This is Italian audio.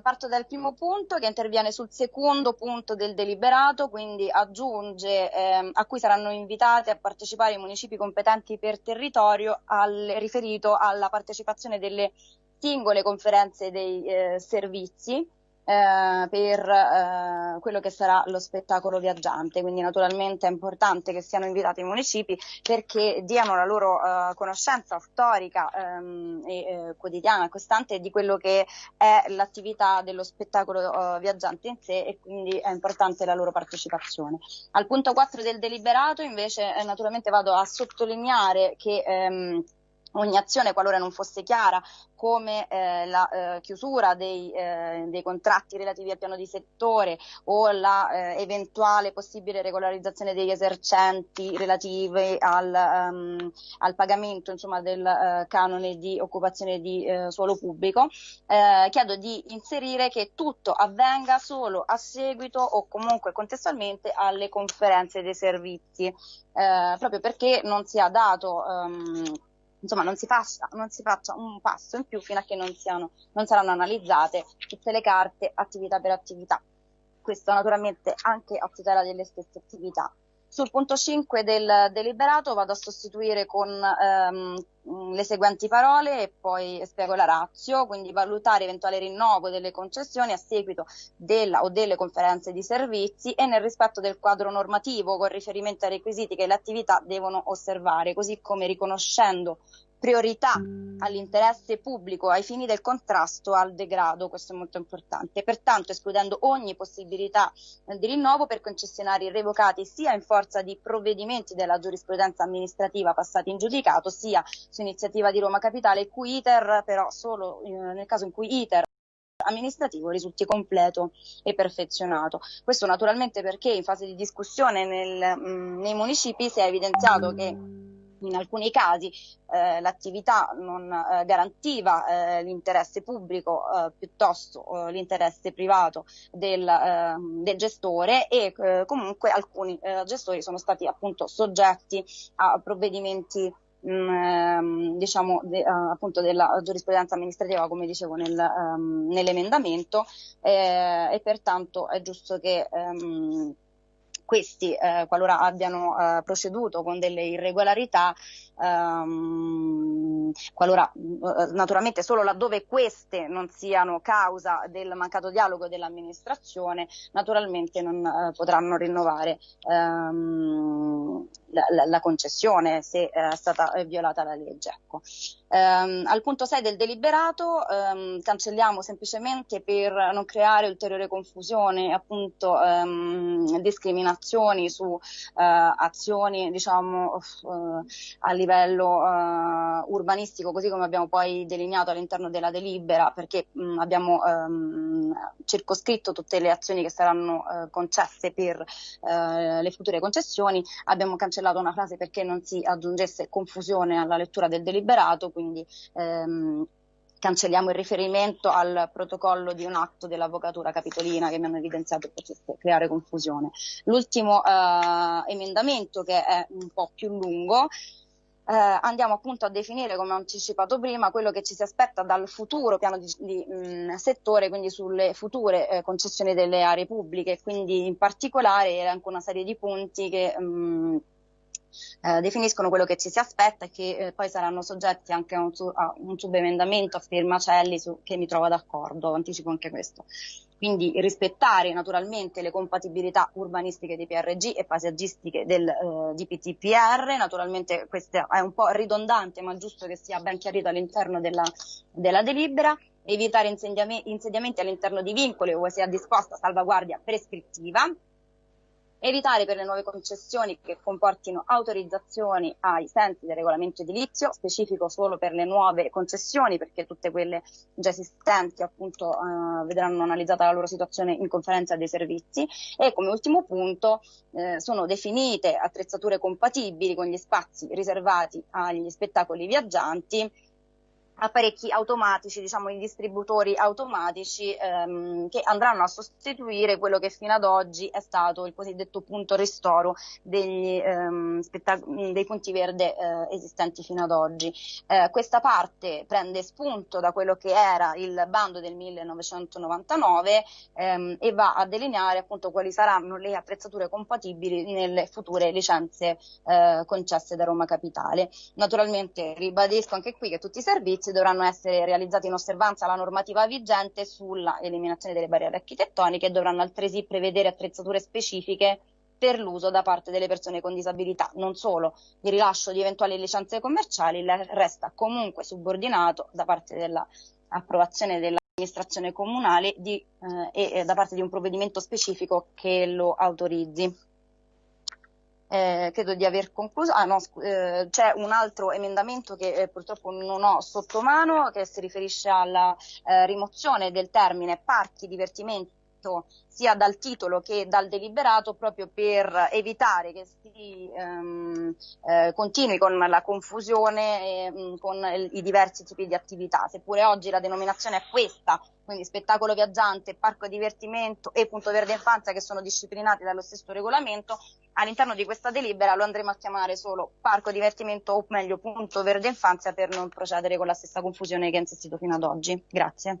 parto dal primo punto che interviene sul secondo punto del deliberato, quindi aggiunge eh, a cui saranno invitati a partecipare i municipi competenti per territorio al, riferito alla partecipazione delle singole conferenze dei eh, servizi eh, per eh, quello che sarà lo spettacolo viaggiante. Quindi naturalmente è importante che siano invitati i municipi perché diano la loro eh, conoscenza storica ehm, e eh, quotidiana, costante di quello che è l'attività dello spettacolo eh, viaggiante in sé e quindi è importante la loro partecipazione. Al punto 4 del deliberato invece eh, naturalmente vado a sottolineare che ehm, ogni azione, qualora non fosse chiara, come eh, la eh, chiusura dei, eh, dei, contratti relativi al piano di settore o la eh, eventuale possibile regolarizzazione degli esercenti relativi al, um, al pagamento insomma, del eh, canone di occupazione di eh, suolo pubblico, chiedo di inserire che tutto avvenga solo a seguito o comunque contestualmente alle conferenze dei servizi, proprio perché non sia dato um, insomma non si, faccia, non si, faccia, un passo in più fino a che non, siano, non saranno analizzate tutte le carte attività per attività. Questo naturalmente anche a tutela delle stesse attività. Sul punto 5 del deliberato vado a sostituire con ehm, le seguenti parole e poi spiego la razio, quindi valutare eventuale rinnovo delle concessioni a seguito della o delle conferenze di servizi e nel rispetto del quadro normativo con riferimento ai requisiti che le attività devono osservare, così come riconoscendo priorità all'interesse pubblico ai fini del contrasto al degrado, questo è molto importante, pertanto escludendo ogni possibilità di rinnovo per concessionari revocati sia in forza di provvedimenti della giurisprudenza amministrativa passati in giudicato, sia su iniziativa di Roma Capitale, cui iter però solo eh, nel caso in cui iter amministrativo risulti completo e perfezionato. Questo naturalmente perché in fase di discussione nel, mh, nei municipi si è evidenziato che in alcuni casi eh, l'attività non eh, garantiva eh, l'interesse pubblico eh, piuttosto eh, l'interesse privato del, ehm, del gestore e eh, comunque alcuni gestori sono stati appunto soggetti a provvedimenti mm, ehm, diciamo de, appunto della giurisprudenza amministrativa come dicevo nel, um, nell'emendamento e pertanto è giusto che um, questi, eh, qualora abbiano eh, proceduto con delle irregolarità, ehm, qualora eh, naturalmente solo laddove queste non siano causa del mancato dialogo dell'amministrazione, naturalmente non eh, potranno rinnovare ehm, la, la, la, concessione se eh, è stata violata la legge. Ecco. Um, al punto 6 del deliberato um, cancelliamo semplicemente per non creare ulteriore confusione, appunto um, discriminazioni su uh, azioni diciamo uh, a livello uh, urbanistico, così come abbiamo poi delineato all'interno della delibera, perché mh, abbiamo circoscritto tutte le azioni che saranno concesse per le future concessioni, abbiamo cancellato una frase perché non si aggiungesse confusione alla lettura del deliberato quindi ehm, cancelliamo il riferimento al protocollo di un atto dell'avvocatura capitolina che mi hanno evidenziato potesse creare confusione. L'ultimo eh, emendamento che è un po' più lungo eh, andiamo appunto a definire, come ho anticipato prima, quello che ci si aspetta dal futuro piano di, di mh, settore, quindi sulle future eh, concessioni delle aree pubbliche, quindi in particolare elenco una serie di punti che mh, eh, definiscono quello che ci si aspetta e che eh, poi saranno soggetti anche a un, su, a un subemendamento a firma Celli su, che mi trovo d'accordo, anticipo anche questo. Quindi rispettare naturalmente le compatibilità urbanistiche dei PRG e paesaggistiche del eh, DPTPR, naturalmente questo è un po' ridondante ma giusto che sia ben chiarito all'interno della, della delibera, evitare insediamenti all'interno di vincoli o sia disposta salvaguardia prescrittiva, evitare per le nuove concessioni che comportino autorizzazioni ai sensi del regolamento edilizio, specifico solo per le nuove concessioni perché tutte quelle già esistenti appunto eh, vedranno analizzata la loro situazione in conferenza dei servizi. E come ultimo punto eh, sono definite attrezzature compatibili con gli spazi riservati agli spettacoli viaggianti apparecchi automatici, diciamo i distributori automatici ehm, che andranno a sostituire quello che fino ad oggi è stato il cosiddetto punto ristoro degli, ehm, dei punti verde eh, esistenti fino ad oggi. Eh, questa parte prende spunto da quello che era il bando del 1999 ehm, e va a delineare appunto quali saranno le attrezzature compatibili nelle future licenze eh, concesse da Roma Capitale. Naturalmente ribadisco anche qui che tutti i servizi servizi dovranno essere realizzati in osservanza alla normativa vigente sulla eliminazione delle barriere architettoniche e dovranno altresì prevedere attrezzature specifiche per l'uso da parte delle persone con disabilità. Non solo, il rilascio di eventuali licenze commerciali resta comunque subordinato da parte dell'approvazione dell'amministrazione comunale di, eh, e da parte di un provvedimento specifico che lo autorizzi eh, credo di aver concluso. Ah, no, eh, c'è un altro emendamento che eh, purtroppo non ho sotto mano che si riferisce alla eh, rimozione del termine parchi divertimento sia dal titolo che dal deliberato proprio per evitare che si ehm, eh, continui con la confusione e, mm, con i diversi tipi di attività. Seppure oggi la denominazione è questa, quindi spettacolo viaggiante, parco divertimento e punto verde infanzia che sono disciplinati dallo stesso regolamento, all'interno di questa delibera lo andremo a chiamare solo parco divertimento o meglio punto verde infanzia per non procedere con la stessa confusione che è insistito fino ad oggi. Grazie.